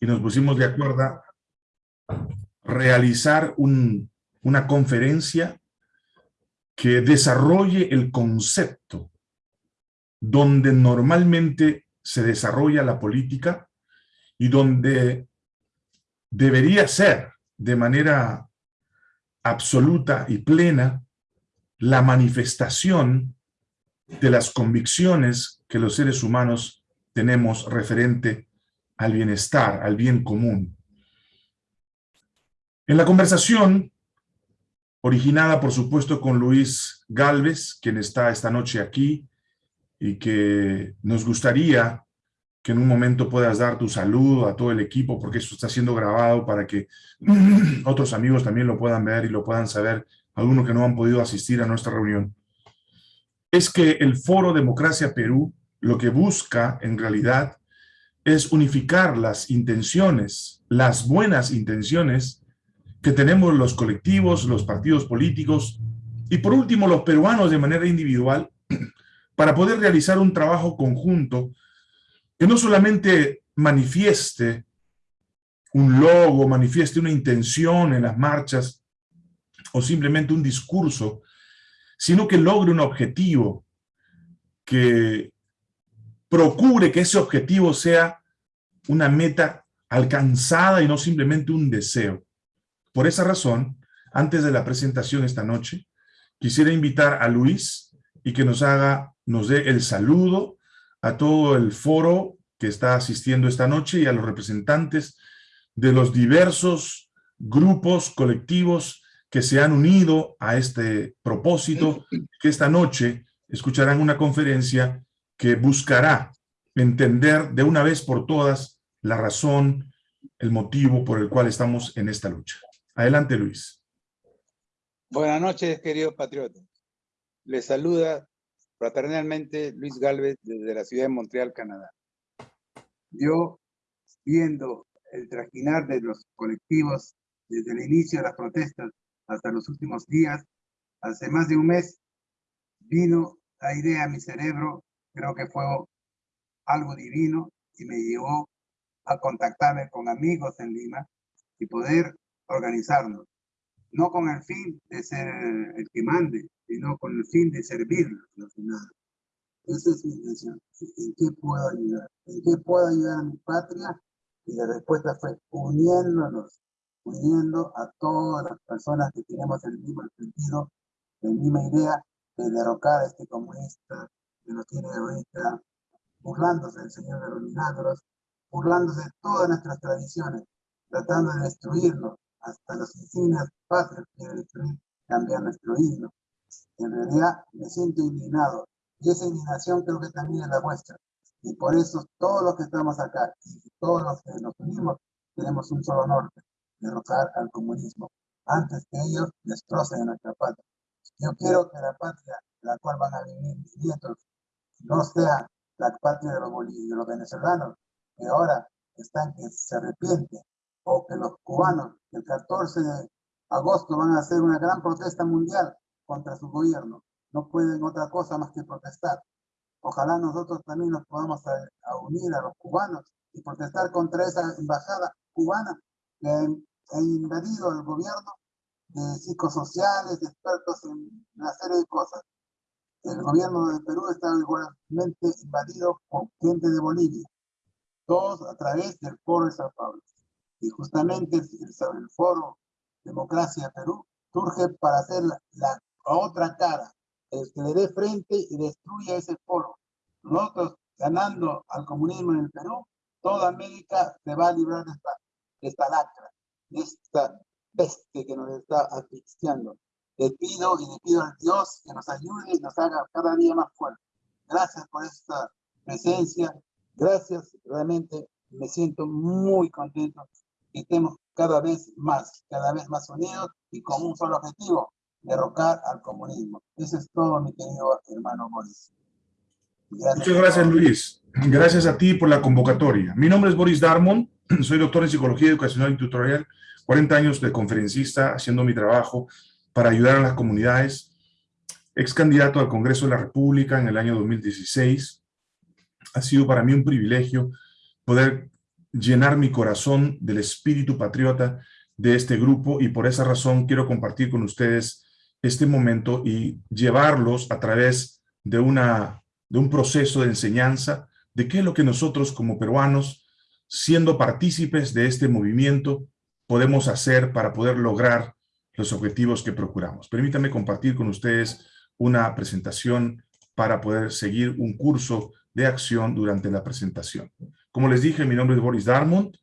y nos pusimos de acuerdo a realizar una conferencia que desarrolle el concepto donde normalmente se desarrolla la política y donde debería ser de manera absoluta y plena la manifestación de las convicciones que los seres humanos tenemos referente al bienestar, al bien común. En la conversación, originada por supuesto con Luis Galvez, quien está esta noche aquí, y que nos gustaría que en un momento puedas dar tu saludo a todo el equipo, porque esto está siendo grabado para que otros amigos también lo puedan ver y lo puedan saber, algunos que no han podido asistir a nuestra reunión, es que el Foro Democracia Perú lo que busca en realidad es unificar las intenciones, las buenas intenciones que tenemos los colectivos, los partidos políticos y por último los peruanos de manera individual para poder realizar un trabajo conjunto que no solamente manifieste un logo, manifieste una intención en las marchas o simplemente un discurso, sino que logre un objetivo, que procure que ese objetivo sea una meta alcanzada y no simplemente un deseo. Por esa razón, antes de la presentación esta noche, quisiera invitar a Luis y que nos haga, nos dé el saludo a todo el foro que está asistiendo esta noche y a los representantes de los diversos grupos colectivos que se han unido a este propósito, que esta noche escucharán una conferencia que buscará entender de una vez por todas la razón, el motivo por el cual estamos en esta lucha. Adelante, Luis. Buenas noches, queridos patriotas. Les saluda fraternalmente Luis Galvez desde la ciudad de Montreal, Canadá. Yo, viendo el trajinar de los colectivos desde el inicio de las protestas hasta los últimos días, hace más de un mes, vino la idea a mi cerebro, creo que fue algo divino y me llevó a contactarme con amigos en Lima y poder organizarnos, no con el fin de ser el que mande, sino con el fin de servirlos Esa es mi intención. ¿En qué puedo ayudar? ¿En qué puedo ayudar a mi patria? Y la respuesta fue uniéndonos, uniendo a todas las personas que tenemos el mismo sentido, la misma idea de derrocar a este comunista que nos tiene ahorita burlándose del Señor de los Milagros, burlándose de todas nuestras tradiciones, tratando de destruirnos, hasta las insignias patrias quiere destruir, cambiar nuestro himno. En realidad me siento indignado y esa indignación creo que también es la vuestra. Y por eso todos los que estamos acá y todos los que nos unimos tenemos un solo norte, derrocar al comunismo antes que ellos destrocen nuestra patria. Yo quiero que la patria, la cual van a vivir mis nietos, no sea la patria de los, de los venezolanos, que ahora están que se arrepienten, o que los cubanos el 14 de agosto van a hacer una gran protesta mundial contra su gobierno. No pueden otra cosa más que protestar. Ojalá nosotros también nos podamos unir a los cubanos y protestar contra esa embajada cubana que ha invadido el gobierno de psicosociales, expertos en una serie de cosas. El gobierno de Perú está igualmente invadido por gente de Bolivia, todos a través del foro de Sao Paulo. Y justamente el, foro Democracia Perú surge para hacer la, otra cara, el que le dé frente y destruya ese foro. Nosotros ganando al comunismo en el Perú, toda América se va a librar de esta, de esta lacra, de esta peste que nos está asfixiando. Le pido y le pido a Dios que nos ayude y nos haga cada día más fuertes. Gracias por esta presencia. Gracias, realmente me siento muy contento y estemos cada vez más, cada vez más unidos y con un solo objetivo, derrocar al comunismo. Eso es todo, mi querido hermano Boris. Muchas gracias, Luis. Gracias a ti por la convocatoria. Mi nombre es Boris Darmon, soy doctor en Psicología Educacional y Tutorial, 40 años de conferencista haciendo mi trabajo para ayudar a las comunidades, ex candidato al Congreso de la República en el año 2016. Ha sido para mí un privilegio poder llenar mi corazón del espíritu patriota de este grupo y por esa razón quiero compartir con ustedes este momento y llevarlos a través de, una, de un proceso de enseñanza de qué es lo que nosotros como peruanos, siendo partícipes de este movimiento, podemos hacer para poder lograr los objetivos que procuramos. Permítanme compartir con ustedes una presentación para poder seguir un curso de acción durante la presentación. Como les dije, mi nombre es Boris Darmont,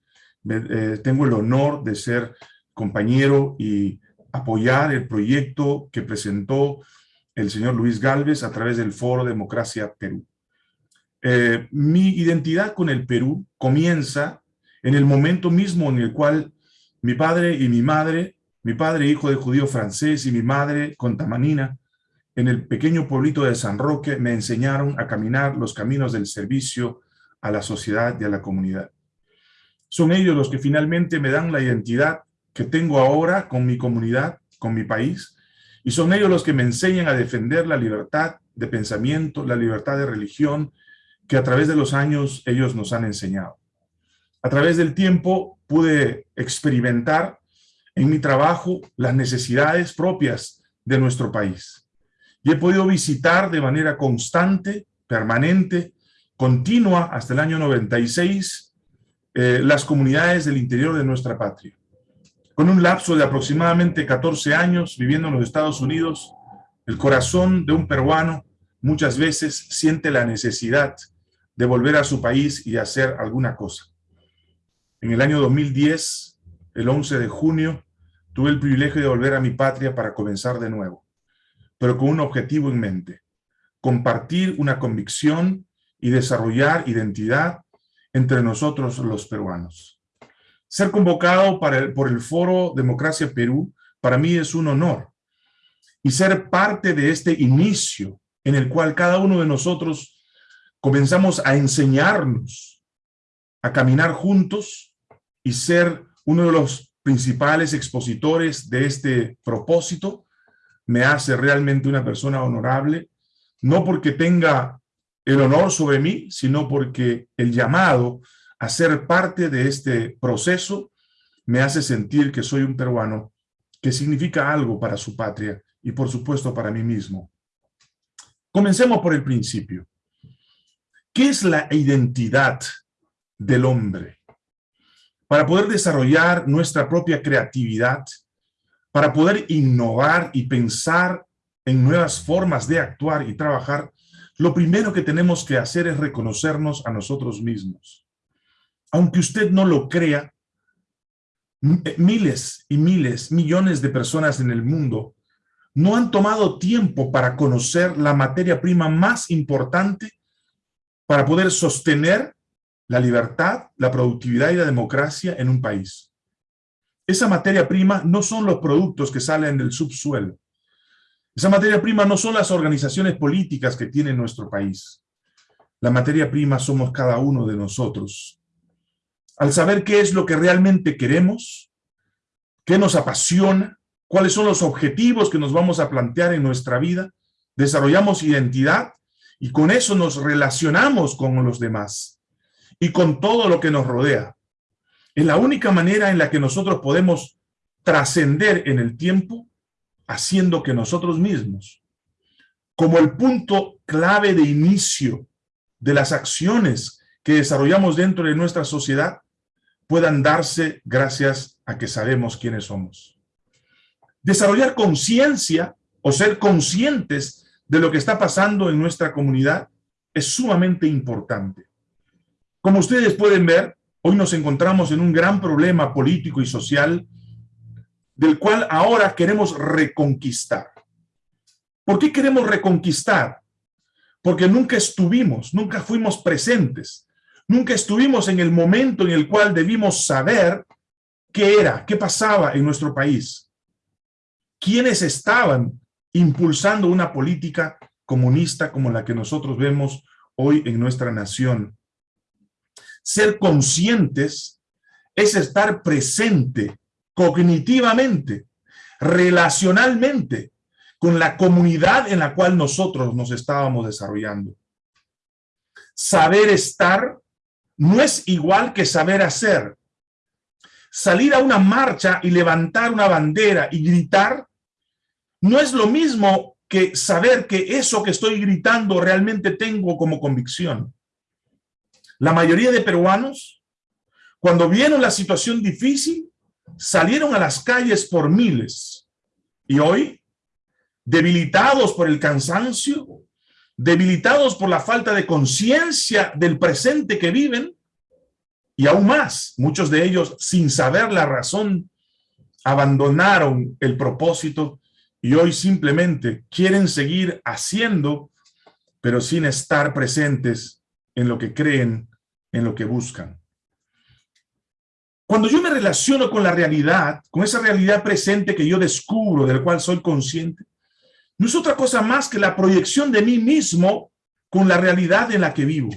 eh, tengo el honor de ser compañero y apoyar el proyecto que presentó el señor Luis Galvez a través del Foro Democracia Perú. Eh, mi identidad con el Perú comienza en el momento mismo en el cual mi padre y mi madre, mi padre hijo de judío francés y mi madre contamanina, en el pequeño pueblito de San Roque me enseñaron a caminar los caminos del servicio a la sociedad y a la comunidad. Son ellos los que finalmente me dan la identidad que tengo ahora con mi comunidad, con mi país, y son ellos los que me enseñan a defender la libertad de pensamiento, la libertad de religión, que a través de los años ellos nos han enseñado. A través del tiempo pude experimentar en mi trabajo las necesidades propias de nuestro país y he podido visitar de manera constante, permanente, continua hasta el año 96 eh, las comunidades del interior de nuestra patria. Con un lapso de aproximadamente 14 años viviendo en los Estados Unidos, el corazón de un peruano muchas veces siente la necesidad de volver a su país y hacer alguna cosa. En el año 2010, el 11 de junio, tuve el privilegio de volver a mi patria para comenzar de nuevo pero con un objetivo en mente, compartir una convicción y desarrollar identidad entre nosotros los peruanos. Ser convocado por el Foro Democracia Perú para mí es un honor y ser parte de este inicio en el cual cada uno de nosotros comenzamos a enseñarnos, a caminar juntos y ser uno de los principales expositores de este propósito, me hace realmente una persona honorable, no porque tenga el honor sobre mí, sino porque el llamado a ser parte de este proceso me hace sentir que soy un peruano que significa algo para su patria y por supuesto para mí mismo. Comencemos por el principio. ¿Qué es la identidad del hombre? Para poder desarrollar nuestra propia creatividad, para poder innovar y pensar en nuevas formas de actuar y trabajar, lo primero que tenemos que hacer es reconocernos a nosotros mismos. Aunque usted no lo crea, eh, miles y miles, millones de personas en el mundo no han tomado tiempo para conocer la materia prima más importante para poder sostener la libertad, la productividad y la democracia en un país. Esa materia prima no son los productos que salen del subsuelo. Esa materia prima no son las organizaciones políticas que tiene nuestro país. La materia prima somos cada uno de nosotros. Al saber qué es lo que realmente queremos, qué nos apasiona, cuáles son los objetivos que nos vamos a plantear en nuestra vida, desarrollamos identidad y con eso nos relacionamos con los demás y con todo lo que nos rodea. Es la única manera en la que nosotros podemos trascender en el tiempo haciendo que nosotros mismos, como el punto clave de inicio de las acciones que desarrollamos dentro de nuestra sociedad, puedan darse gracias a que sabemos quiénes somos. Desarrollar conciencia o ser conscientes de lo que está pasando en nuestra comunidad es sumamente importante. Como ustedes pueden ver, Hoy nos encontramos en un gran problema político y social del cual ahora queremos reconquistar. ¿Por qué queremos reconquistar? Porque nunca estuvimos, nunca fuimos presentes, nunca estuvimos en el momento en el cual debimos saber qué era, qué pasaba en nuestro país. ¿Quiénes estaban impulsando una política comunista como la que nosotros vemos hoy en nuestra nación? Ser conscientes es estar presente cognitivamente, relacionalmente, con la comunidad en la cual nosotros nos estábamos desarrollando. Saber estar no es igual que saber hacer. Salir a una marcha y levantar una bandera y gritar no es lo mismo que saber que eso que estoy gritando realmente tengo como convicción. La mayoría de peruanos, cuando vieron la situación difícil, salieron a las calles por miles. Y hoy, debilitados por el cansancio, debilitados por la falta de conciencia del presente que viven, y aún más, muchos de ellos, sin saber la razón, abandonaron el propósito y hoy simplemente quieren seguir haciendo, pero sin estar presentes en lo que creen, en lo que buscan. Cuando yo me relaciono con la realidad, con esa realidad presente que yo descubro, del cual soy consciente, no es otra cosa más que la proyección de mí mismo con la realidad en la que vivo.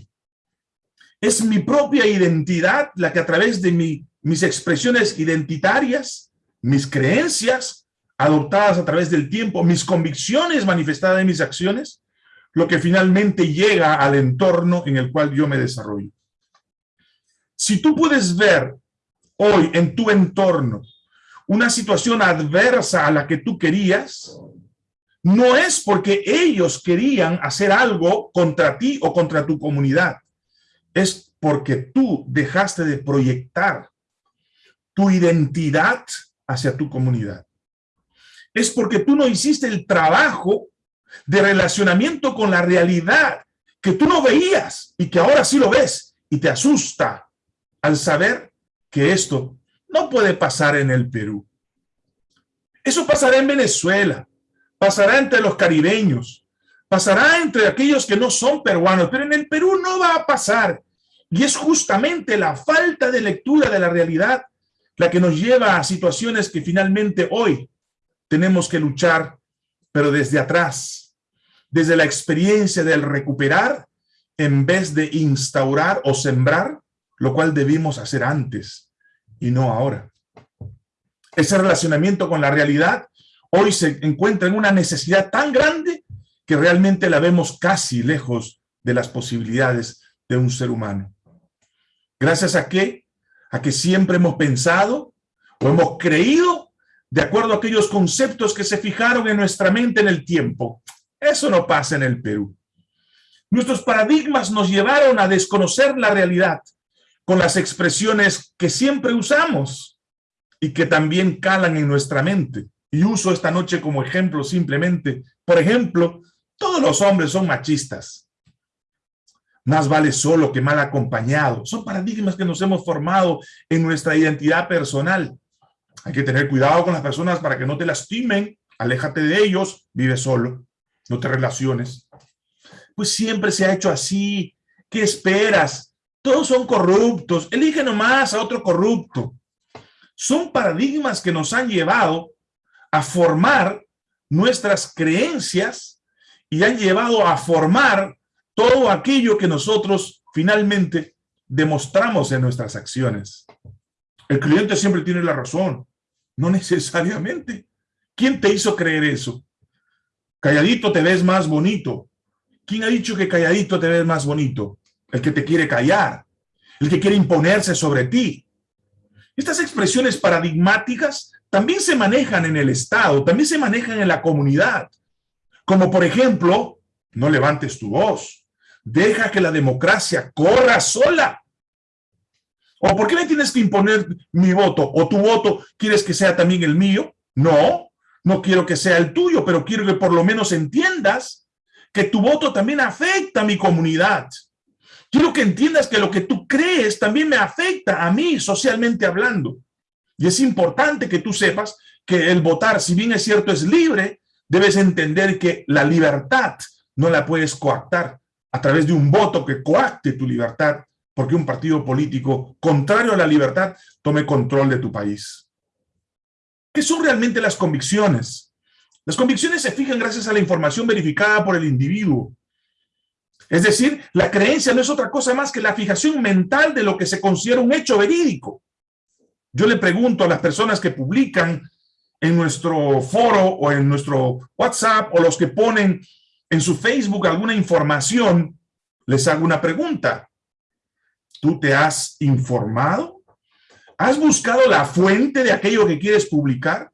Es mi propia identidad la que a través de mi, mis expresiones identitarias, mis creencias, adoptadas a través del tiempo, mis convicciones manifestadas en mis acciones, lo que finalmente llega al entorno en el cual yo me desarrollo. Si tú puedes ver hoy en tu entorno una situación adversa a la que tú querías, no es porque ellos querían hacer algo contra ti o contra tu comunidad. Es porque tú dejaste de proyectar tu identidad hacia tu comunidad es porque tú no hiciste el trabajo de relacionamiento con la realidad que tú no veías y que ahora sí lo ves y te asusta al saber que esto no puede pasar en el Perú. Eso pasará en Venezuela, pasará entre los caribeños, pasará entre aquellos que no son peruanos, pero en el Perú no va a pasar. Y es justamente la falta de lectura de la realidad la que nos lleva a situaciones que finalmente hoy tenemos que luchar, pero desde atrás, desde la experiencia del recuperar, en vez de instaurar o sembrar, lo cual debimos hacer antes y no ahora. Ese relacionamiento con la realidad hoy se encuentra en una necesidad tan grande que realmente la vemos casi lejos de las posibilidades de un ser humano. ¿Gracias a qué? A que siempre hemos pensado o hemos creído de acuerdo a aquellos conceptos que se fijaron en nuestra mente en el tiempo. Eso no pasa en el Perú. Nuestros paradigmas nos llevaron a desconocer la realidad con las expresiones que siempre usamos y que también calan en nuestra mente. Y uso esta noche como ejemplo simplemente. Por ejemplo, todos los hombres son machistas. Más vale solo que mal acompañado. Son paradigmas que nos hemos formado en nuestra identidad personal. Hay que tener cuidado con las personas para que no te lastimen. Aléjate de ellos, vive solo, no te relaciones. Pues siempre se ha hecho así. ¿Qué esperas? Todos son corruptos. Elige nomás a otro corrupto. Son paradigmas que nos han llevado a formar nuestras creencias y han llevado a formar todo aquello que nosotros finalmente demostramos en nuestras acciones. El cliente siempre tiene la razón. No necesariamente. ¿Quién te hizo creer eso? Calladito te ves más bonito. ¿Quién ha dicho que calladito te ves más bonito? El que te quiere callar, el que quiere imponerse sobre ti. Estas expresiones paradigmáticas también se manejan en el Estado, también se manejan en la comunidad. Como por ejemplo, no levantes tu voz, deja que la democracia corra sola. ¿O por qué me tienes que imponer mi voto? ¿O tu voto quieres que sea también el mío? No, no quiero que sea el tuyo, pero quiero que por lo menos entiendas que tu voto también afecta a mi comunidad. Quiero que entiendas que lo que tú crees también me afecta a mí socialmente hablando. Y es importante que tú sepas que el votar, si bien es cierto, es libre, debes entender que la libertad no la puedes coactar a través de un voto que coacte tu libertad porque un partido político contrario a la libertad tome control de tu país. ¿Qué son realmente las convicciones? Las convicciones se fijan gracias a la información verificada por el individuo. Es decir, la creencia no es otra cosa más que la fijación mental de lo que se considera un hecho verídico. Yo le pregunto a las personas que publican en nuestro foro o en nuestro WhatsApp o los que ponen en su Facebook alguna información, les hago una pregunta. ¿Tú te has informado? ¿Has buscado la fuente de aquello que quieres publicar?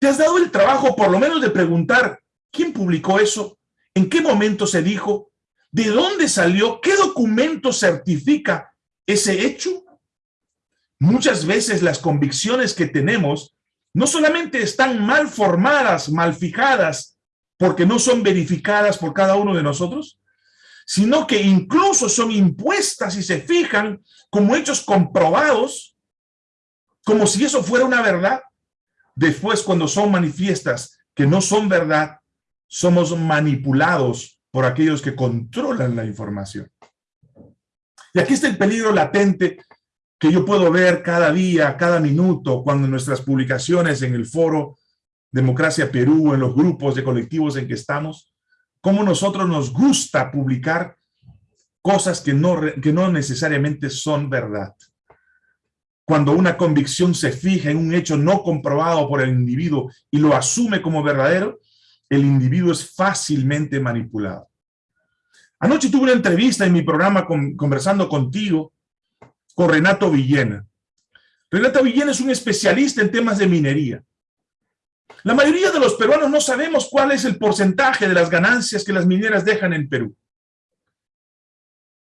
¿Te has dado el trabajo por lo menos de preguntar quién publicó eso? ¿En qué momento se dijo? ¿De dónde salió? ¿Qué documento certifica ese hecho? Muchas veces las convicciones que tenemos no solamente están mal formadas, mal fijadas, porque no son verificadas por cada uno de nosotros, sino que incluso son impuestas y se fijan como hechos comprobados, como si eso fuera una verdad. Después, cuando son manifiestas que no son verdad, somos manipulados por aquellos que controlan la información. Y aquí está el peligro latente que yo puedo ver cada día, cada minuto, cuando nuestras publicaciones en el foro Democracia Perú, en los grupos de colectivos en que estamos, cómo nosotros nos gusta publicar cosas que no, que no necesariamente son verdad. Cuando una convicción se fija en un hecho no comprobado por el individuo y lo asume como verdadero, el individuo es fácilmente manipulado. Anoche tuve una entrevista en mi programa conversando contigo con Renato Villena. Renato Villena es un especialista en temas de minería. La mayoría de los peruanos no sabemos cuál es el porcentaje de las ganancias que las mineras dejan en Perú.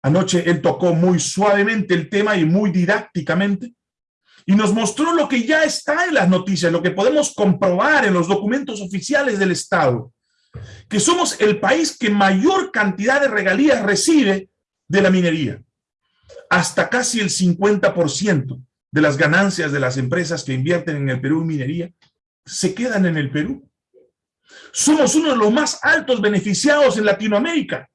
Anoche él tocó muy suavemente el tema y muy didácticamente y nos mostró lo que ya está en las noticias, lo que podemos comprobar en los documentos oficiales del Estado, que somos el país que mayor cantidad de regalías recibe de la minería. Hasta casi el 50% de las ganancias de las empresas que invierten en el Perú en minería se quedan en el Perú. Somos uno de los más altos beneficiados en Latinoamérica.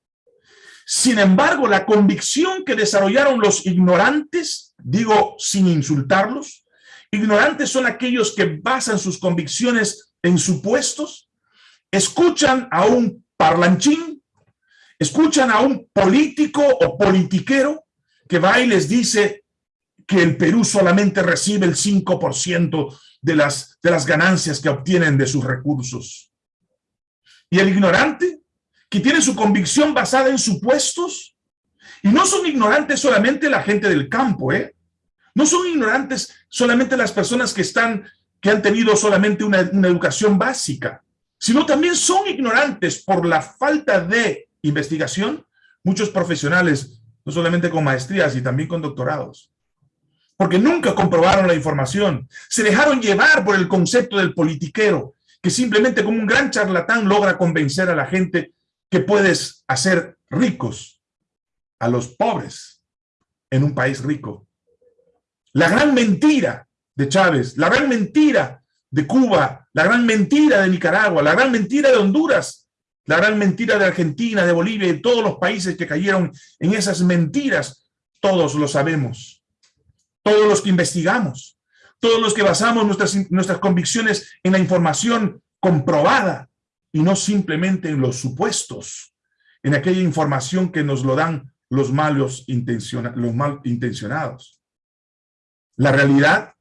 Sin embargo, la convicción que desarrollaron los ignorantes, digo sin insultarlos, ignorantes son aquellos que basan sus convicciones en supuestos, escuchan a un parlanchín, escuchan a un político o politiquero que va y les dice que el Perú solamente recibe el 5% de las, de las ganancias que obtienen de sus recursos. Y el ignorante, que tiene su convicción basada en supuestos, y no son ignorantes solamente la gente del campo, ¿eh? No son ignorantes solamente las personas que están, que han tenido solamente una, una educación básica, sino también son ignorantes por la falta de investigación, muchos profesionales, no solamente con maestrías, y también con doctorados porque nunca comprobaron la información. Se dejaron llevar por el concepto del politiquero, que simplemente como un gran charlatán logra convencer a la gente que puedes hacer ricos a los pobres en un país rico. La gran mentira de Chávez, la gran mentira de Cuba, la gran mentira de Nicaragua, la gran mentira de Honduras, la gran mentira de Argentina, de Bolivia y de todos los países que cayeron en esas mentiras, todos lo sabemos todos los que investigamos, todos los que basamos nuestras, nuestras convicciones en la información comprobada y no simplemente en los supuestos, en aquella información que nos lo dan los malos los mal intencionados. La realidad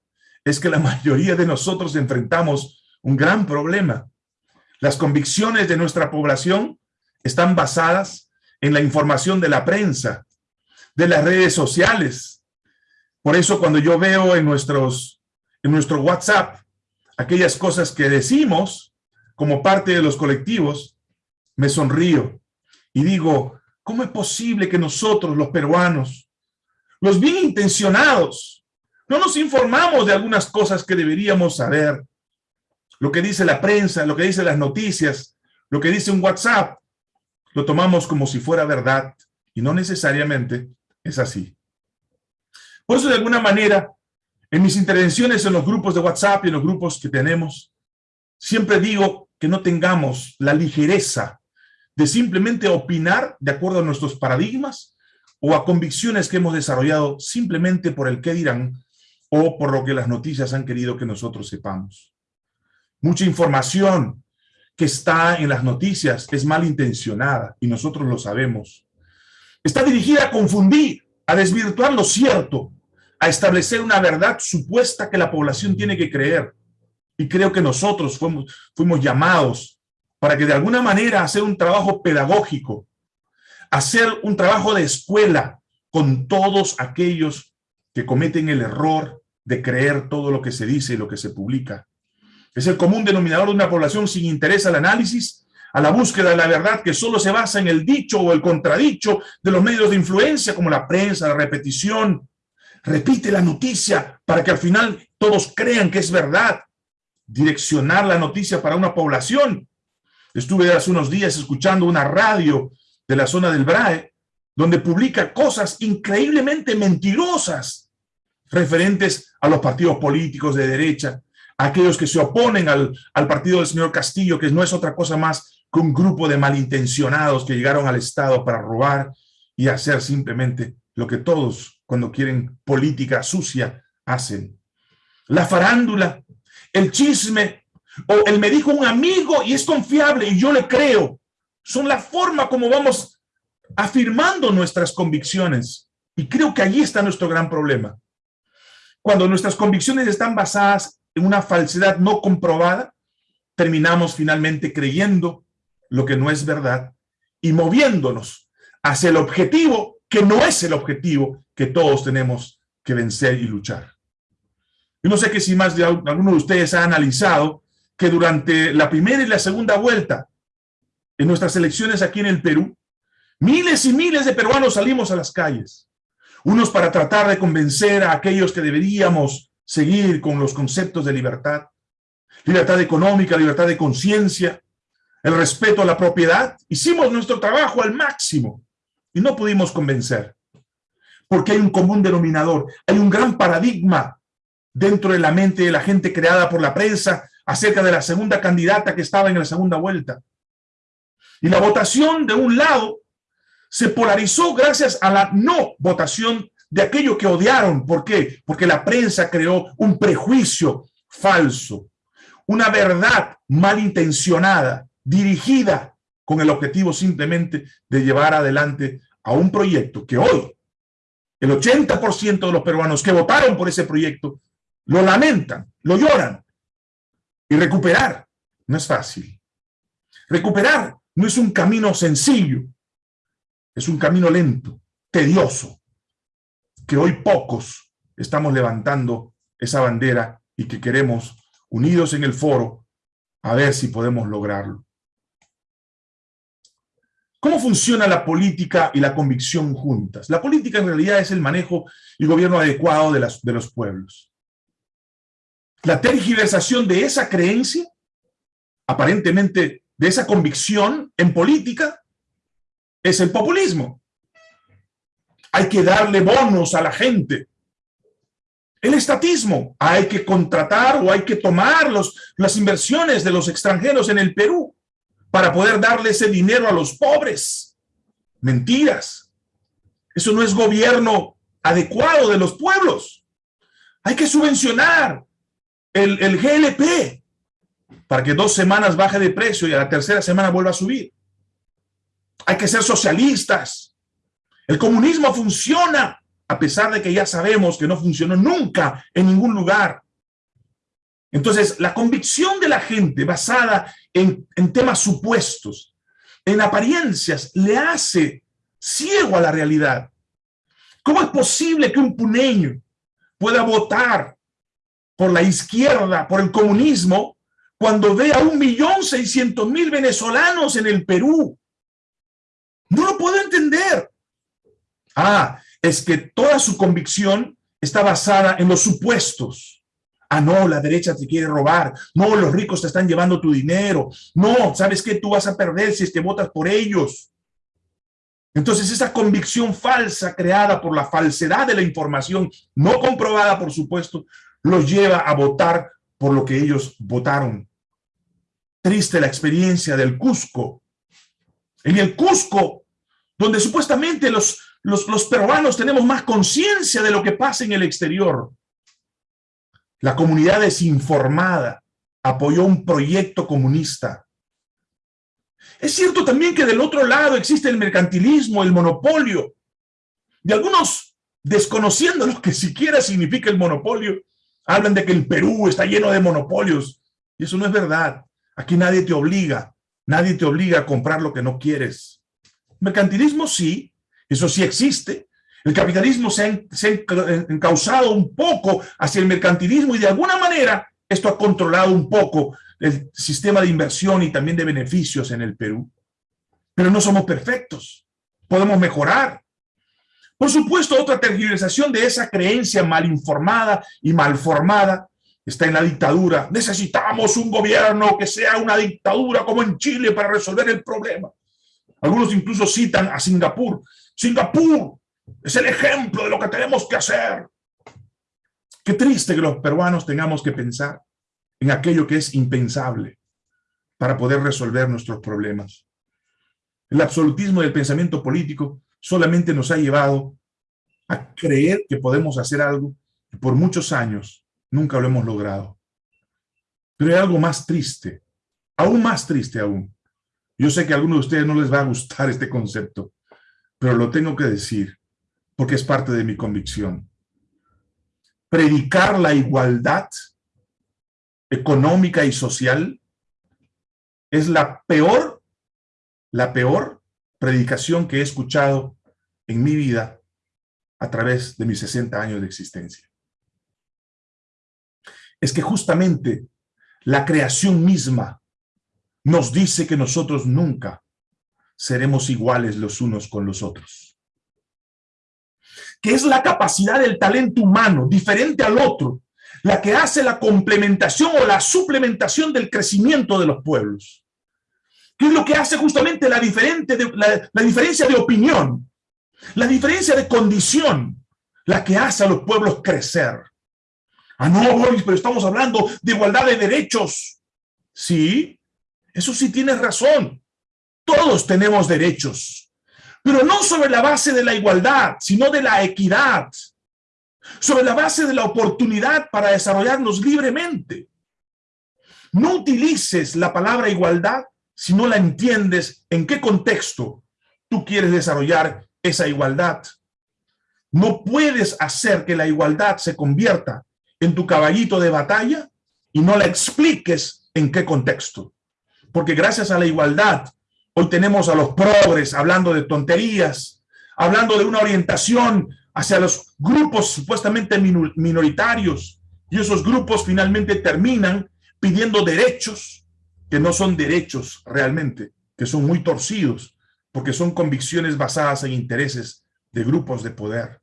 es que la mayoría de nosotros enfrentamos un gran problema. Las convicciones de nuestra población están basadas en la información de la prensa, de las redes sociales, por eso cuando yo veo en, nuestros, en nuestro WhatsApp aquellas cosas que decimos como parte de los colectivos, me sonrío y digo, ¿cómo es posible que nosotros, los peruanos, los bien intencionados, no nos informamos de algunas cosas que deberíamos saber? Lo que dice la prensa, lo que dice las noticias, lo que dice un WhatsApp, lo tomamos como si fuera verdad y no necesariamente es así. Por eso, de alguna manera, en mis intervenciones en los grupos de WhatsApp y en los grupos que tenemos, siempre digo que no tengamos la ligereza de simplemente opinar de acuerdo a nuestros paradigmas o a convicciones que hemos desarrollado simplemente por el qué dirán o por lo que las noticias han querido que nosotros sepamos. Mucha información que está en las noticias es malintencionada y nosotros lo sabemos. Está dirigida a confundir, a desvirtuar lo cierto, a establecer una verdad supuesta que la población tiene que creer. Y creo que nosotros fuimos, llamados para que de alguna manera hacer un trabajo pedagógico, hacer un trabajo de escuela, con todos aquellos que cometen el error de creer todo lo que se dice y lo que se publica. Es el común denominador de una población sin interés al análisis, a la búsqueda de la verdad que solo se basa en el dicho o el contradicho de los medios de influencia como la prensa, la repetición. Repite la noticia para que al final todos crean que es verdad. Direccionar la noticia para una población. Estuve hace unos días escuchando una radio de la zona del BRAE donde publica cosas increíblemente mentirosas referentes a los partidos políticos de derecha, aquellos que se oponen al, al partido del señor Castillo, que no es otra cosa más que un grupo de malintencionados que llegaron al Estado para robar y hacer simplemente lo que todos, cuando quieren política sucia, hacen. La farándula, el chisme, o el me dijo un amigo y es confiable y yo le creo, son la forma como vamos afirmando nuestras convicciones. Y creo que allí está nuestro gran problema. Cuando nuestras convicciones están basadas en una falsedad no comprobada, terminamos finalmente creyendo lo que no es verdad y moviéndonos hacia el objetivo que no es el objetivo que todos tenemos que vencer y luchar. Yo no sé que si más de alguno de ustedes ha analizado que durante la primera y la segunda vuelta en nuestras elecciones aquí en el Perú, miles y miles de peruanos salimos a las calles, unos para tratar de convencer a aquellos que deberíamos seguir con los conceptos de libertad, libertad económica, libertad de conciencia, el respeto a la propiedad. Hicimos nuestro trabajo al máximo y no pudimos convencer. Porque hay un común denominador, hay un gran paradigma dentro de la mente de la gente creada por la prensa acerca de la segunda candidata que estaba en la segunda vuelta. Y la votación de un lado se polarizó gracias a la no votación de aquello que odiaron. ¿Por qué? Porque la prensa creó un prejuicio falso, una verdad malintencionada, dirigida con el objetivo simplemente de llevar adelante a un proyecto que hoy el 80% de los peruanos que votaron por ese proyecto lo lamentan, lo lloran. Y recuperar no es fácil. Recuperar no es un camino sencillo, es un camino lento, tedioso, que hoy pocos estamos levantando esa bandera y que queremos, unidos en el foro, a ver si podemos lograrlo. ¿Cómo funciona la política y la convicción juntas? La política en realidad es el manejo y gobierno adecuado de, los pueblos. La tergiversación de esa creencia, aparentemente de esa convicción en política, es el populismo. Hay que darle bonos a la gente. El estatismo, hay que contratar o hay que tomar los, las inversiones de los extranjeros en el Perú para poder darle ese dinero a los pobres. Mentiras. Eso no es gobierno adecuado de los pueblos. Hay que subvencionar el, el GLP para que dos semanas baje de precio y a la tercera semana vuelva a subir. Hay que ser socialistas. El comunismo funciona, a pesar de que ya sabemos que no funcionó nunca en ningún lugar. Entonces, la convicción de la gente basada en, temas supuestos, en apariencias, le hace ciego a la realidad. ¿Cómo es posible que un puneño pueda votar por la izquierda, por el comunismo, cuando ve a un millón seiscientos mil venezolanos en el Perú? No lo puedo entender. Ah, es que toda su convicción está basada en los supuestos. Ah, no, la derecha te quiere robar. No, los ricos te están llevando tu dinero. No, ¿sabes qué? Tú vas a perder si es que votas por ellos. Entonces esa convicción falsa creada por la falsedad de la información, no comprobada por supuesto, los lleva a votar por lo que ellos votaron. Triste la experiencia del Cusco. En el Cusco, donde supuestamente los, los, los peruanos tenemos más conciencia de lo que pasa en el exterior, la comunidad desinformada apoyó un proyecto comunista. Es cierto también que del otro lado existe el mercantilismo, el monopolio. De algunos, desconociendo lo que siquiera significa el monopolio, hablan de que el Perú está lleno de monopolios. Y eso no es verdad. Aquí nadie te obliga. Nadie te obliga a comprar lo que no quieres. Mercantilismo sí, eso sí existe. El capitalismo se ha, se encauzado un poco hacia el mercantilismo y de alguna manera esto ha controlado un poco el sistema de inversión y también de beneficios en el Perú. Pero no somos perfectos, podemos mejorar. Por supuesto, otra tergiversación de esa creencia mal informada y mal formada está en la dictadura. Necesitamos un gobierno que sea una dictadura como en Chile para resolver el problema. Algunos incluso citan a Singapur. Singapur es el ejemplo de lo que tenemos que hacer. Qué triste que los peruanos tengamos que pensar en aquello que es impensable para poder resolver nuestros problemas. El absolutismo del pensamiento político solamente nos ha llevado a creer que podemos hacer algo y por muchos años nunca lo hemos logrado. Pero hay algo más triste, aún más triste aún. Yo sé que a algunos de ustedes no les va a gustar este concepto, pero lo tengo que decir porque es parte de mi convicción. Predicar la igualdad económica y social es la peor, la peor predicación que he escuchado en mi vida a través de mis 60 años de existencia. Es que justamente la creación misma nos dice que nosotros nunca seremos iguales los unos con los otros. Que es la capacidad del talento humano, diferente al otro, la que hace la complementación o la suplementación del crecimiento de los pueblos. ¿Qué es lo que hace justamente la, diferente la, diferencia de opinión? La diferencia de condición, la que hace a los pueblos crecer. Ah, no, Boris, pero estamos hablando de igualdad de derechos. Sí, eso sí tienes razón. Todos tenemos derechos, pero no sobre la base de la igualdad, sino de la equidad, sobre la base de la oportunidad para desarrollarnos libremente. No utilices la palabra igualdad si no la entiendes en qué contexto tú quieres desarrollar esa igualdad. No puedes hacer que la igualdad se convierta en tu caballito de batalla y no la expliques en qué contexto. Porque gracias a la igualdad, hoy tenemos a los progres hablando de tonterías, hablando de una orientación hacia los grupos supuestamente minoritarios y esos grupos finalmente terminan pidiendo derechos que no son derechos realmente, que son muy torcidos, porque son convicciones basadas en intereses de grupos de poder.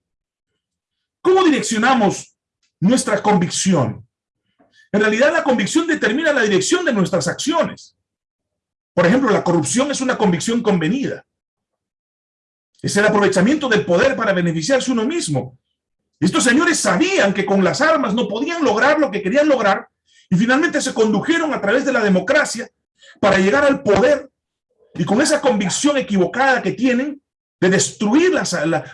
¿Cómo direccionamos nuestra convicción? En realidad la convicción determina la dirección de nuestras acciones. Por ejemplo, la corrupción es una convicción convenida. Es el aprovechamiento del poder para beneficiarse uno mismo. Estos señores sabían que con las armas no podían lograr lo que querían lograr y finalmente se condujeron a través de la democracia para llegar al poder y con esa convicción equivocada que tienen de destruir la,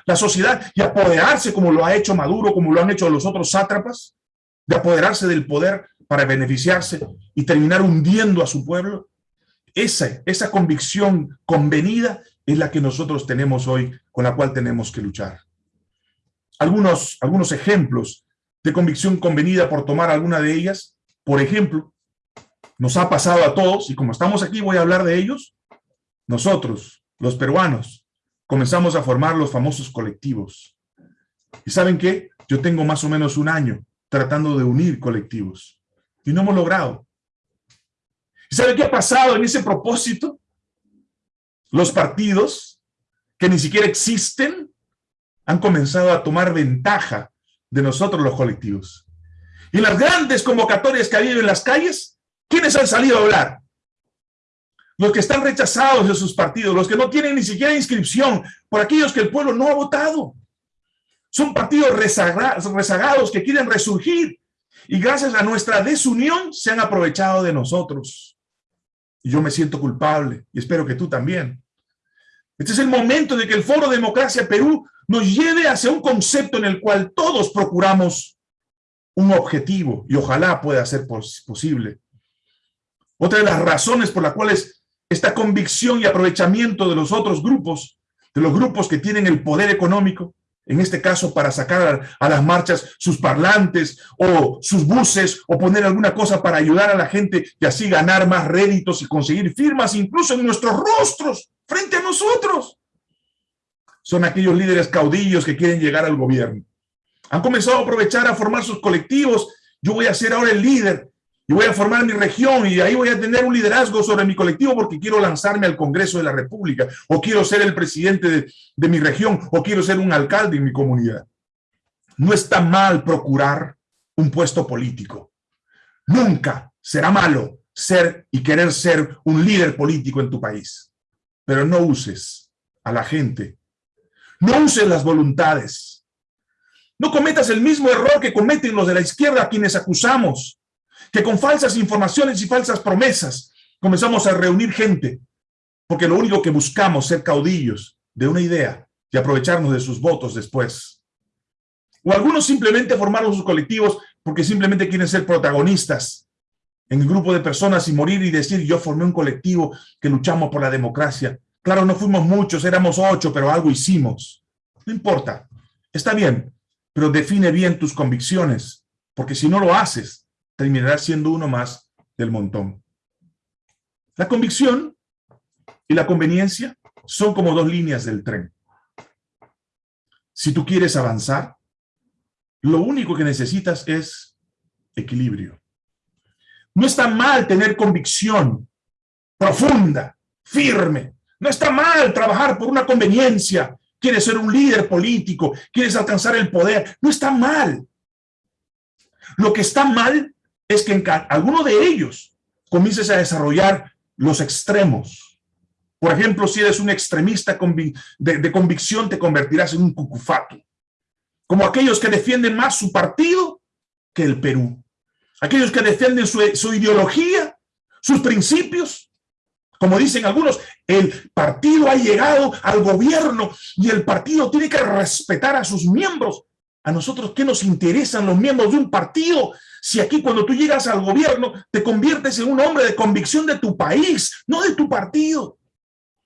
la, sociedad y apoderarse como lo ha hecho Maduro, como lo han hecho los otros sátrapas, de apoderarse del poder para beneficiarse y terminar hundiendo a su pueblo. Esa, esa convicción convenida es la que nosotros tenemos hoy, con la cual tenemos que luchar. Algunos, algunos ejemplos de convicción convenida por tomar alguna de ellas. Por ejemplo, nos ha pasado a todos, y como estamos aquí voy a hablar de ellos, nosotros, los peruanos, comenzamos a formar los famosos colectivos. ¿Y saben qué? Yo tengo más o menos un año tratando de unir colectivos, y no hemos logrado. ¿Y saben qué ha pasado en ese propósito? Los partidos, que ni siquiera existen, han comenzado a tomar ventaja de nosotros los colectivos. Y las grandes convocatorias que ha habido en las calles, ¿quiénes han salido a hablar? Los que están rechazados de sus partidos, los que no tienen ni siquiera inscripción, por aquellos que el pueblo no ha votado. Son partidos rezagados que quieren resurgir y gracias a nuestra desunión se han aprovechado de nosotros. Y yo me siento culpable y espero que tú también. Este es el momento de que el Foro Democracia Perú nos lleve hacia un concepto en el cual todos procuramos un objetivo y ojalá pueda ser posible. Otra de las razones por las cuales esta convicción y aprovechamiento de los otros grupos, de los grupos que tienen el poder económico, en este caso para sacar a, las marchas sus parlantes o sus buses o poner alguna cosa para ayudar a la gente y así ganar más réditos y conseguir firmas incluso en nuestros rostros frente a nosotros. son aquellos líderes caudillos que quieren llegar al gobierno. Han comenzado a aprovechar a formar sus colectivos. Yo voy a ser ahora el líder y voy a formar mi región y ahí voy a tener un liderazgo sobre mi colectivo porque quiero lanzarme al Congreso de la República o quiero ser el presidente de, de mi región o quiero ser un alcalde en mi comunidad. No está mal procurar un puesto político. Nunca será malo ser y querer ser un líder político en tu país. Pero no uses a la gente. No uses las voluntades. No cometas el mismo error que cometen los de la izquierda a quienes acusamos, que con falsas informaciones y falsas promesas comenzamos a reunir gente, porque lo único que buscamos es ser caudillos de una idea y aprovecharnos de sus votos después. O algunos simplemente formaron sus colectivos porque simplemente quieren ser protagonistas en el grupo de personas y morir y decir, yo formé un colectivo que luchamos por la democracia. Claro, no fuimos muchos, éramos ocho, pero algo hicimos. No importa, está bien, pero define bien tus convicciones, porque si no lo haces, terminarás siendo uno más del montón. La convicción y la conveniencia son como dos líneas del tren. Si tú quieres avanzar, lo único que necesitas es equilibrio. No está mal tener convicción profunda, firme. No está mal trabajar por una conveniencia. Quieres ser un líder político, quieres alcanzar el poder. No está mal. Lo que está mal es que en alguno de ellos comiences a desarrollar los extremos. Por ejemplo, si eres un extremista de, de convicción, te convertirás en un cucufato como aquellos que defienden más su partido que el Perú. Aquellos que defienden su, ideología, sus principios. Como dicen algunos, el partido ha llegado al gobierno y el partido tiene que respetar a sus miembros. A nosotros, ¿qué nos interesan los miembros de un partido? Si aquí cuando tú llegas al gobierno te conviertes en un hombre de convicción de tu país, no de tu partido.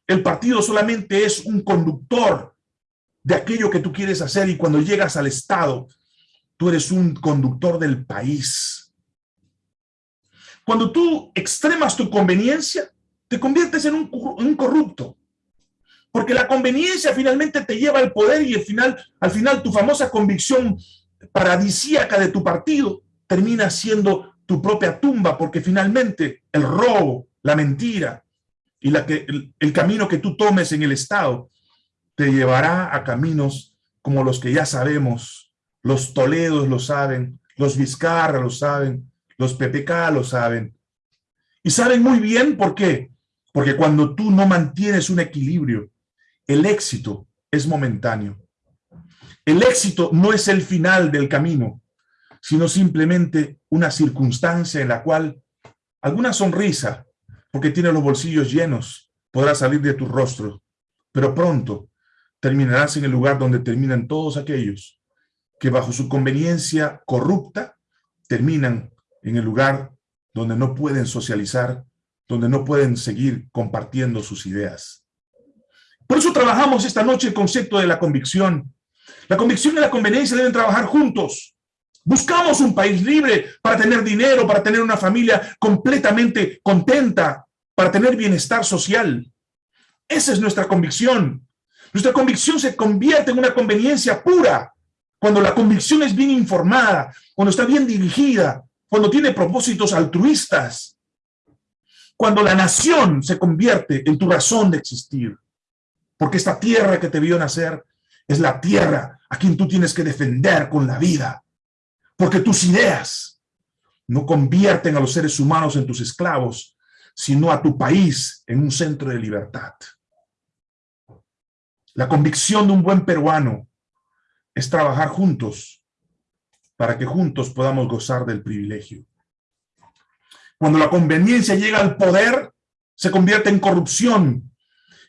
El partido solamente es un conductor de aquello que tú quieres hacer y cuando llegas al Estado, tú eres un conductor del país. Cuando tú extremas tu conveniencia, te conviertes en un, corrupto. Porque la conveniencia finalmente te lleva al poder y al final, al final tu famosa convicción paradisíaca de tu partido termina siendo tu propia tumba, porque finalmente el robo, la mentira y que, el camino que tú tomes en el Estado te llevará a caminos como los que ya sabemos. Los Toledos lo saben, los Vizcarra lo saben, los PPK lo saben. Y saben muy bien por qué. Porque cuando tú no mantienes un equilibrio, el éxito es momentáneo. El éxito no es el final del camino, sino simplemente una circunstancia en la cual alguna sonrisa, porque tiene los bolsillos llenos, podrá salir de tu rostro, pero pronto terminarás en el lugar donde terminan todos aquellos que bajo su conveniencia corrupta terminan en el lugar donde no pueden socializar, donde no pueden seguir compartiendo sus ideas. Por eso trabajamos esta noche el concepto de la convicción. La convicción y la conveniencia deben trabajar juntos. Buscamos un país libre para tener dinero, para tener una familia completamente contenta, para tener bienestar social. Esa es nuestra convicción. Nuestra convicción se convierte en una conveniencia pura cuando la convicción es bien informada, cuando está bien dirigida, cuando tiene propósitos altruistas, cuando la nación se convierte en tu razón de existir. Porque esta tierra que te vio nacer es la tierra a quien tú tienes que defender con la vida. Porque tus ideas no convierten a los seres humanos en tus esclavos, sino a tu país en un centro de libertad. La convicción de un buen peruano es trabajar juntos para que juntos podamos gozar del privilegio. Cuando la conveniencia llega al poder, se convierte en corrupción.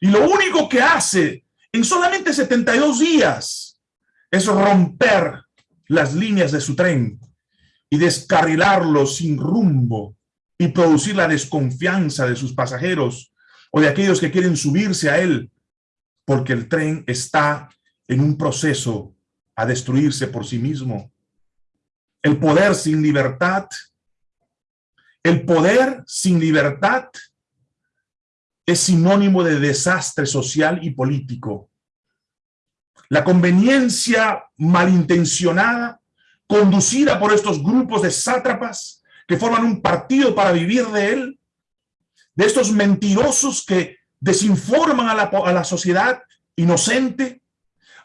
Y lo único que hace en solamente 72 días es romper las líneas de su tren y descarrilarlo sin rumbo y producir la desconfianza de sus pasajeros o de aquellos que quieren subirse a él porque el tren está en un proceso a destruirse por sí mismo. El poder sin libertad, el poder sin libertad es sinónimo de desastre social y político. La conveniencia malintencionada, conducida por estos grupos de sátrapas que forman un partido para vivir de él, de estos mentirosos que desinforman a la, a la sociedad inocente,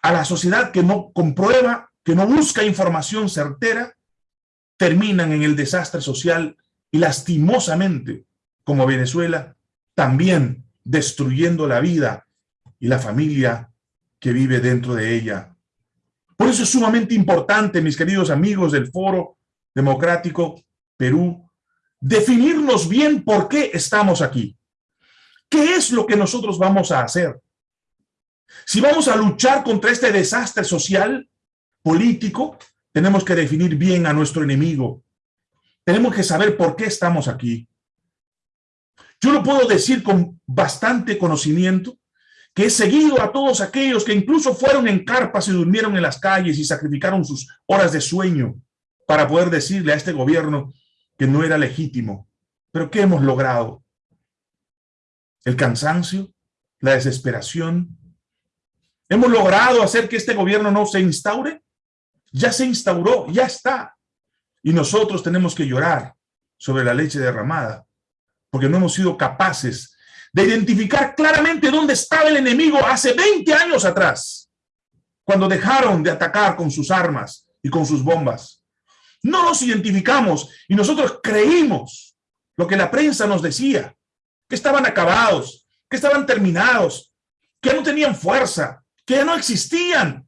a la sociedad que no comprueba, que no busca información certera, terminan en el desastre social y lastimosamente, como Venezuela, también destruyendo la vida y la familia que vive dentro de ella. Por eso es sumamente importante, mis queridos amigos del Foro Democrático Perú, definirnos bien por qué estamos aquí. ¿Qué es lo que nosotros vamos a hacer? Si vamos a luchar contra este desastre social, político, tenemos que definir bien a nuestro enemigo. Tenemos que saber por qué estamos aquí. Yo lo puedo decir con bastante conocimiento, que he seguido a todos aquellos que incluso fueron en carpas y durmieron en las calles y sacrificaron sus horas de sueño para poder decirle a este gobierno que no era legítimo. Pero ¿qué hemos logrado? El cansancio, la desesperación. ¿Hemos logrado hacer que este gobierno no se instaure? Ya se instauró, ya está. Y nosotros tenemos que llorar sobre la leche derramada, porque no hemos sido capaces de identificar claramente dónde estaba el enemigo hace 20 años atrás, cuando dejaron de atacar con sus armas y con sus bombas. No nos identificamos y nosotros creímos lo que la prensa nos decía, que estaban acabados, que estaban terminados, que no tenían fuerza, que ya no existían,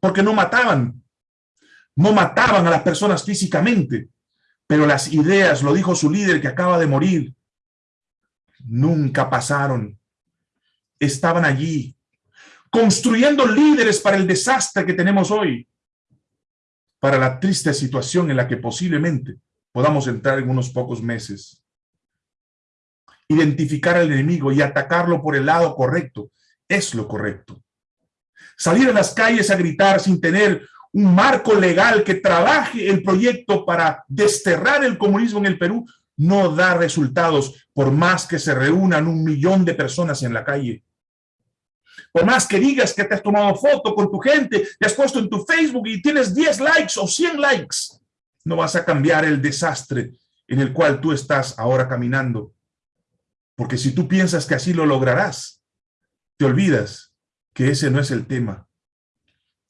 porque no mataban. No mataban a las personas físicamente, pero las ideas, lo dijo su líder que acaba de morir, nunca pasaron. Estaban allí, construyendo líderes para el desastre que tenemos hoy, para la triste situación en la que posiblemente podamos entrar en unos pocos meses. Identificar al enemigo y atacarlo por el lado correcto es lo correcto. Salir a las calles a gritar sin tener un marco legal que trabaje el proyecto para desterrar el comunismo en el Perú no da resultados por más que se reúnan un millón de personas en la calle. Por más que digas que te has tomado foto con tu gente, te has puesto en tu Facebook y tienes 10 likes o 100 likes, no vas a cambiar el desastre en el cual tú estás ahora caminando. Porque si tú piensas que así lo lograrás, te olvidas que ese no es el tema.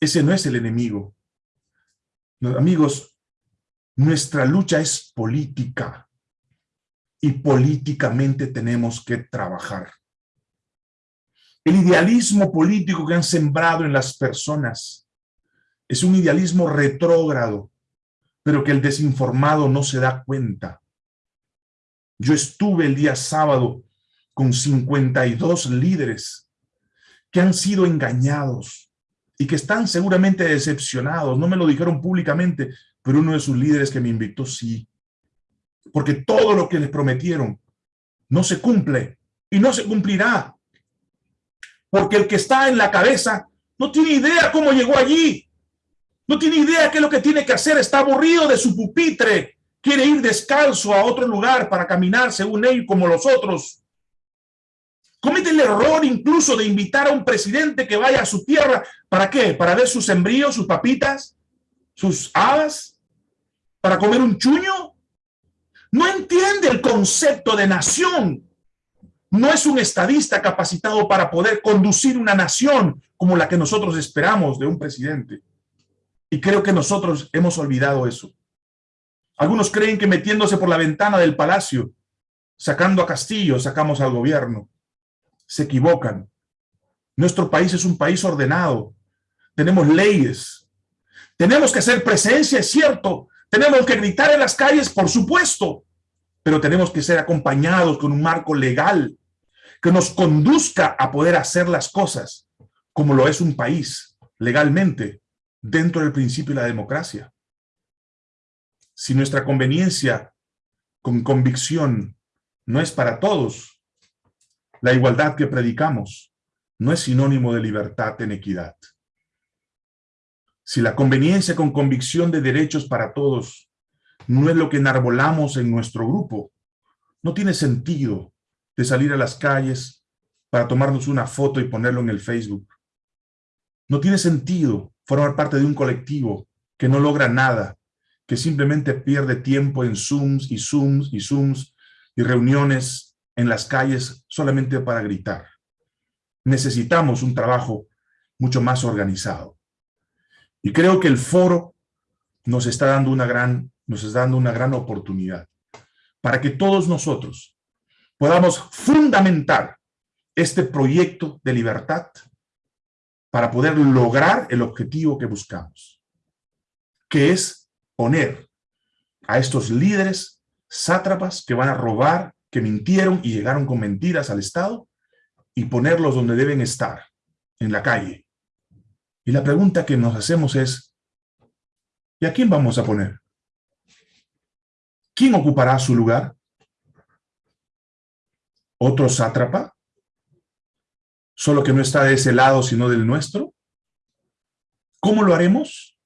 Ese no es el enemigo. Amigos, nuestra lucha es política y políticamente tenemos que trabajar. El idealismo político que han sembrado en las personas es un idealismo retrógrado, pero que el desinformado no se da cuenta. Yo estuve el día sábado con 52 líderes que han sido engañados y que están seguramente decepcionados. No me lo dijeron públicamente, pero uno de sus líderes que me invitó sí porque todo lo que les prometieron no se cumple y no se cumplirá. Porque el que está en la cabeza no tiene idea cómo llegó allí. No tiene idea qué es lo que tiene que hacer. Está aburrido de su pupitre. Quiere ir descalzo a otro lugar para caminar según él como los otros. Comete el error incluso de invitar a un presidente que vaya a su tierra. ¿Para qué? ¿Para ver sus sembríos, sus papitas, sus habas? ¿Para comer un chuño? No entiende el concepto de nación. No es un estadista capacitado para poder conducir una nación como la que nosotros esperamos de un presidente. Y creo que nosotros hemos olvidado eso. Algunos creen que metiéndose por la ventana del palacio, sacando a Castillo, sacamos al gobierno. Se equivocan. Nuestro país es un país ordenado. Tenemos leyes. Tenemos que hacer presencia, es cierto, tenemos que gritar en las calles, por supuesto, pero tenemos que ser acompañados con un marco legal que nos conduzca a poder hacer las cosas como lo es un país legalmente dentro del principio de la democracia. Si nuestra conveniencia con convicción no es para todos, la igualdad que predicamos no es sinónimo de libertad en equidad. Si la conveniencia con convicción de derechos para todos no es lo que enarbolamos en nuestro grupo, no tiene sentido de salir a las calles para tomarnos una foto y ponerlo en el Facebook. No tiene sentido formar parte de un colectivo que no logra nada, que simplemente pierde tiempo en Zooms y Zooms y Zooms y reuniones en las calles solamente para gritar. Necesitamos un trabajo mucho más organizado. Y creo que el foro nos está dando una gran, nos está dando una gran oportunidad para que todos nosotros podamos fundamentar este proyecto de libertad para poder lograr el objetivo que buscamos, que es poner a estos líderes sátrapas que van a robar, que mintieron y llegaron con mentiras al Estado, y ponerlos donde deben estar, en la calle. Y la pregunta que nos hacemos es, ¿y a quién vamos a poner? ¿Quién ocupará su lugar? ¿Otro sátrapa? ¿Solo que no está de ese lado, sino del nuestro? ¿Cómo lo haremos?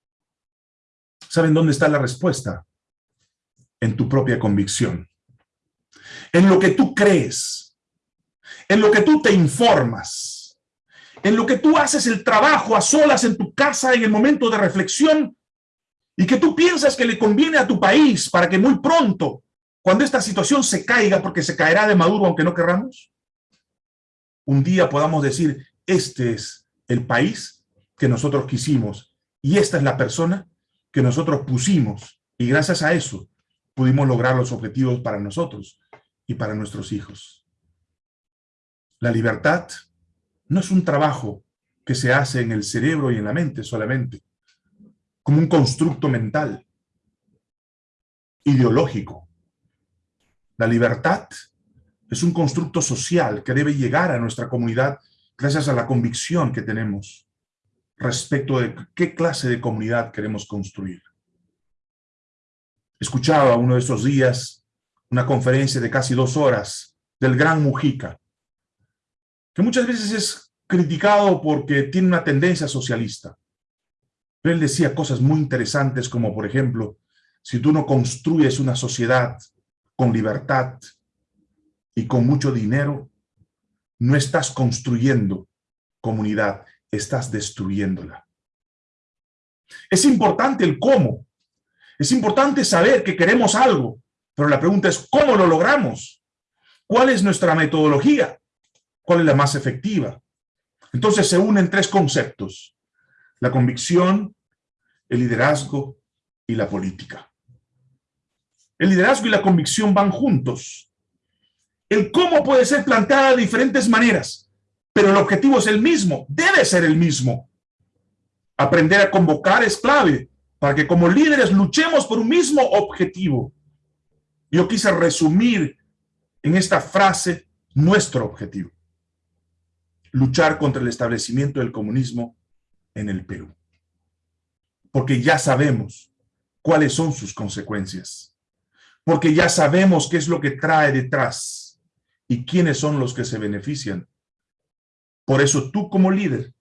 ¿Saben dónde está la respuesta? En tu propia convicción. En lo que tú crees. En lo que tú te informas. En lo que tú haces el trabajo a solas en tu casa en el momento de reflexión y que tú piensas que le conviene a tu país para que muy pronto, cuando esta situación se caiga, porque se caerá de Maduro aunque no querramos, un día podamos decir, este es el país que nosotros quisimos y esta es la persona que nosotros pusimos y gracias a eso pudimos lograr los objetivos para nosotros y para nuestros hijos. La libertad no es un trabajo que se hace en el cerebro y en la mente solamente, como un constructo mental, ideológico. La libertad es un constructo social que debe llegar a nuestra comunidad gracias a la convicción que tenemos respecto de qué clase de comunidad queremos construir. Escuchaba uno de estos días una conferencia de casi dos horas del gran Mujica, que muchas veces es criticado porque tiene una tendencia socialista. Pero él decía cosas muy interesantes como, por ejemplo, si tú no construyes una sociedad con libertad y con mucho dinero, no estás construyendo comunidad, estás destruyéndola. Es importante el cómo. Es importante saber que queremos algo, pero la pregunta es ¿cómo lo logramos? ¿Cuál es nuestra metodología? ¿Cuál es la más efectiva? Entonces se unen tres conceptos. La convicción, el liderazgo y la política. El liderazgo y la convicción van juntos. El cómo puede ser planteada de diferentes maneras, pero el objetivo es el mismo, debe ser el mismo. Aprender a convocar es clave para que como líderes luchemos por un mismo objetivo. Yo quise resumir en esta frase nuestro objetivo. Luchar contra el establecimiento del comunismo en el Perú porque ya sabemos cuáles son sus consecuencias, porque ya sabemos qué es lo que trae detrás y quiénes son los que se benefician. Por eso tú como líder,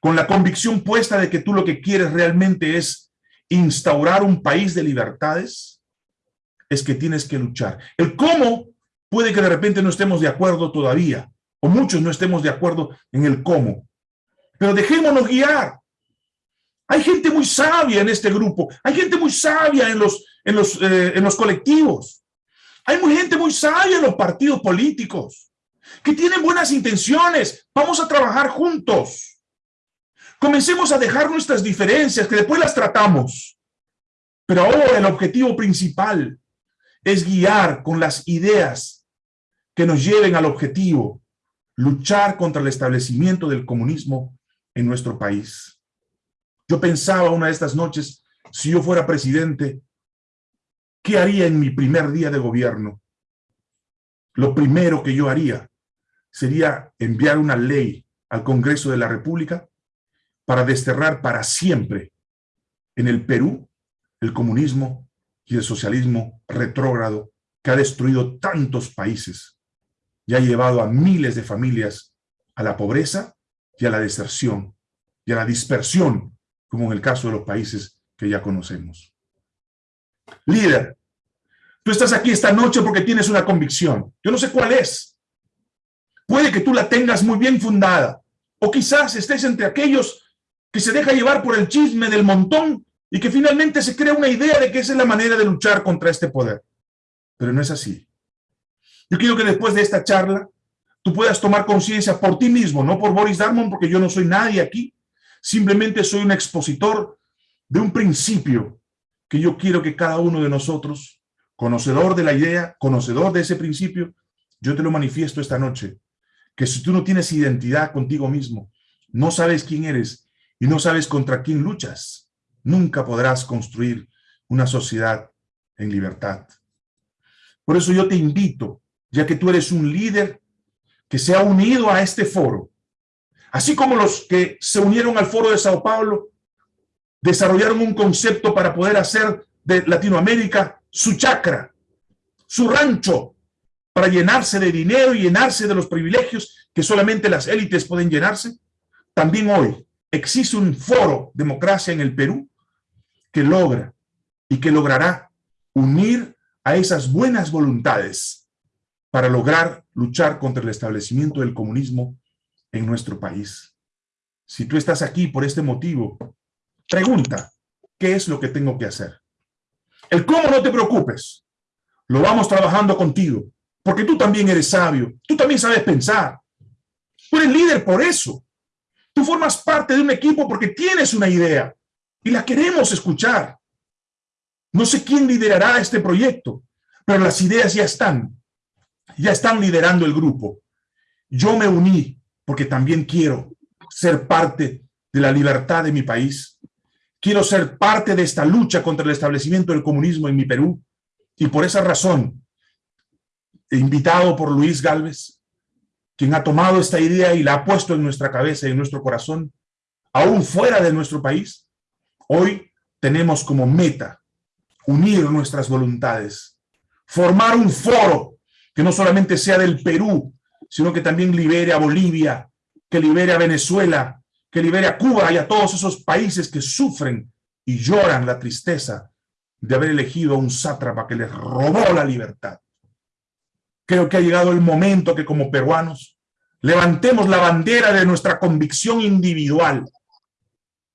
con la convicción puesta de que tú lo que quieres realmente es instaurar un país de libertades, es que tienes que luchar. El cómo puede que de repente no estemos de acuerdo todavía, o muchos no estemos de acuerdo en el cómo, pero dejémonos guiar hay gente muy sabia en este grupo. Hay gente muy sabia en los, en los, eh, en los colectivos. Hay muy gente muy sabia en los partidos políticos que tienen buenas intenciones. Vamos a trabajar juntos. Comencemos a dejar nuestras diferencias, que después las tratamos. Pero ahora el objetivo principal es guiar con las ideas que nos lleven al objetivo, luchar contra el establecimiento del comunismo en nuestro país. Yo pensaba una de estas noches, si yo fuera presidente, ¿qué haría en mi primer día de gobierno? Lo primero que yo haría sería enviar una ley al Congreso de la República para desterrar para siempre en el Perú el comunismo y el socialismo retrógrado que ha destruido tantos países y ha llevado a miles de familias a la pobreza y a la deserción y a la dispersión como en el caso de los países que ya conocemos. Líder, tú estás aquí esta noche porque tienes una convicción. Yo no sé cuál es. Puede que tú la tengas muy bien fundada, O quizás estés entre aquellos que se deja llevar por el chisme del montón y que finalmente se crea una idea de que esa es la manera de luchar contra este poder. Pero no es así. Yo quiero que después de esta charla tú puedas tomar conciencia por ti mismo, no por Boris Darmon, porque yo no soy nadie aquí. Simplemente soy un expositor de un principio que yo quiero que cada uno de nosotros, conocedor de la idea, conocedor de ese principio, yo te lo manifiesto esta noche, que si tú no tienes identidad contigo mismo, no sabes quién eres y no sabes contra quién luchas, nunca podrás construir una sociedad en libertad. Por eso yo te invito, ya que tú eres un líder que se ha unido a este foro, así como los que se unieron al foro de Sao Paulo, desarrollaron un concepto para poder hacer de Latinoamérica su chacra, su rancho, para llenarse de dinero y llenarse de los privilegios que solamente las élites pueden llenarse. También hoy existe un foro democracia en el Perú que logra y que logrará unir a esas buenas voluntades para lograr luchar contra el establecimiento del comunismo en nuestro país. Si tú estás aquí por este motivo, pregunta, ¿qué es lo que tengo que hacer? El cómo no te preocupes, lo vamos trabajando contigo, porque tú también eres sabio, tú también sabes pensar. Tú eres líder por eso. Tú formas parte de un equipo porque tienes una idea y la queremos escuchar. No sé quién liderará este proyecto, pero las ideas ya están. Ya están liderando el grupo. Yo me uní porque también quiero ser parte de la libertad de mi país. Quiero ser parte de esta lucha contra el establecimiento del comunismo en mi Perú. Y por esa razón, invitado por Luis Galvez, quien ha tomado esta idea y la ha puesto en nuestra cabeza y en nuestro corazón, aún fuera de nuestro país, Hoy tenemos como meta unir nuestras voluntades, formar un foro que no solamente sea del Perú, sino que también libere a Bolivia, que libere a Venezuela, que libere a Cuba y a todos esos países que sufren y lloran la tristeza de haber elegido a un sátrapa que les robó la libertad. Creo que ha llegado el momento que como peruanos levantemos la bandera de nuestra convicción individual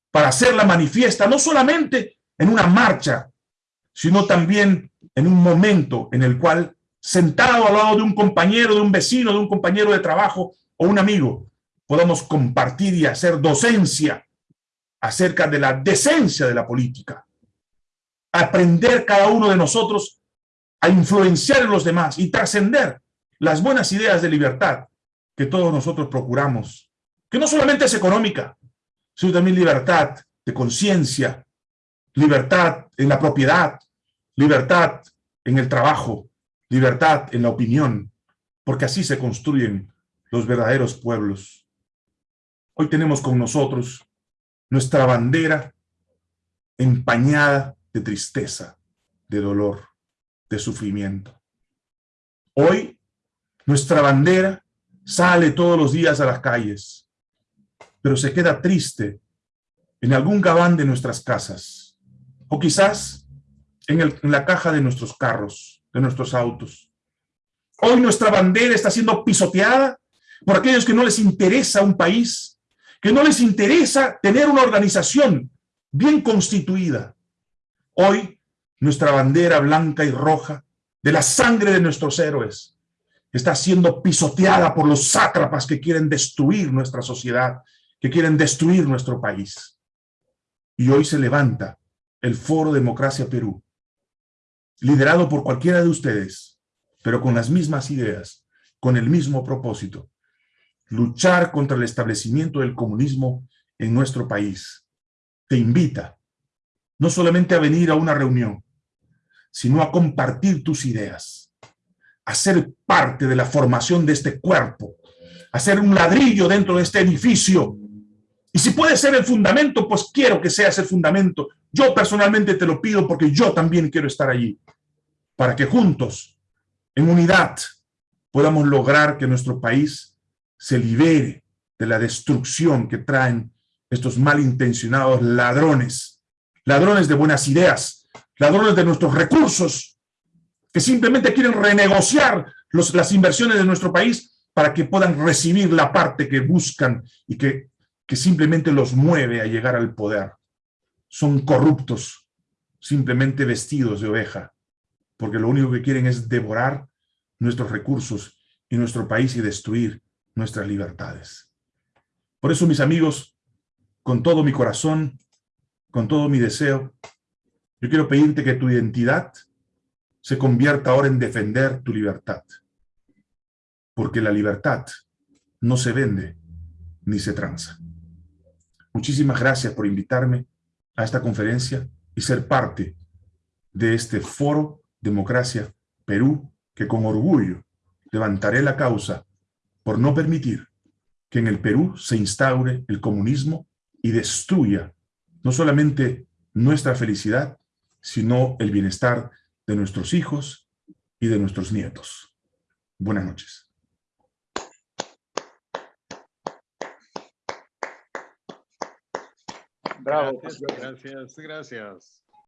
para hacerla manifiesta, no solamente en una marcha, sino también en un momento en el cual, sentado al lado de un compañero, de un vecino, de un compañero de trabajo o un amigo, podamos compartir y hacer docencia acerca de la decencia de la política. Aprender cada uno de nosotros a influenciar en los demás y trascender las buenas ideas de libertad que todos nosotros procuramos, que no solamente es económica, sino también libertad de conciencia, libertad en la propiedad, libertad en el trabajo, libertad en la opinión, porque así se construyen los verdaderos pueblos. Hoy tenemos con nosotros nuestra bandera empañada de tristeza, de dolor, de sufrimiento. Hoy nuestra bandera sale todos los días a las calles, pero se queda triste en algún gabán de nuestras casas, o quizás en, en la caja de nuestros carros, de nuestros autos. Hoy nuestra bandera está siendo pisoteada por aquellos que no les interesa un país, que no les interesa tener una organización bien constituida. Hoy nuestra bandera blanca y roja de la sangre de nuestros héroes está siendo pisoteada por los sátrapas que quieren destruir nuestra sociedad que quieren destruir nuestro país. Y hoy se levanta el Foro Democracia Perú, liderado por cualquiera de ustedes, pero con las mismas ideas, con el mismo propósito, luchar contra el establecimiento del comunismo en nuestro país. Te invita no solamente a venir a una reunión, sino a compartir tus ideas, a ser parte de la formación de este cuerpo, a ser un ladrillo dentro de este edificio y si puede ser el fundamento, pues quiero que seas el fundamento. Yo personalmente te lo pido porque yo también quiero estar allí. Para que juntos, en unidad, podamos lograr que nuestro país se libere de la destrucción que traen estos malintencionados ladrones. Ladrones de buenas ideas, ladrones de nuestros recursos, que simplemente quieren renegociar las inversiones de nuestro país para que puedan recibir la parte que buscan y que, simplemente los mueve a llegar al poder. Son corruptos, simplemente vestidos de oveja, porque lo único que quieren es devorar nuestros recursos y nuestro país y destruir nuestras libertades. Por eso, mis amigos, con todo mi corazón, con todo mi deseo, yo quiero pedirte que tu identidad se convierta ahora en defender tu libertad. Porque la libertad no se vende ni se tranza. Muchísimas gracias por invitarme a esta conferencia y ser parte de este foro Democracia Perú, que con orgullo levantaré la causa por no permitir que en el Perú se instaure el comunismo y destruya no solamente nuestra felicidad, sino el bienestar de nuestros hijos y de nuestros nietos. Buenas noches. Bravo. Gracias, gracias, gracias.